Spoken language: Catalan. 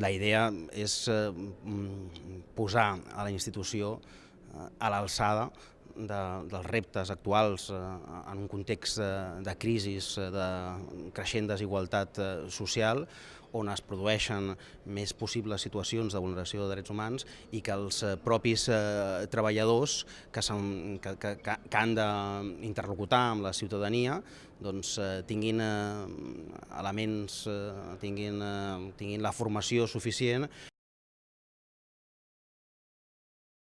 La idea és eh, mm, posar a la institució eh, a l'alçada de, dels reptes actuals eh, en un context de, de crisi, de creixent desigualtat social, on es produeixen més possibles situacions de vulneració de drets humans i que els eh, propis eh, treballadors que, que, que, que han d'interlocutar amb la ciutadania doncs, eh, tinguin elements, tinguin, tinguin la formació suficient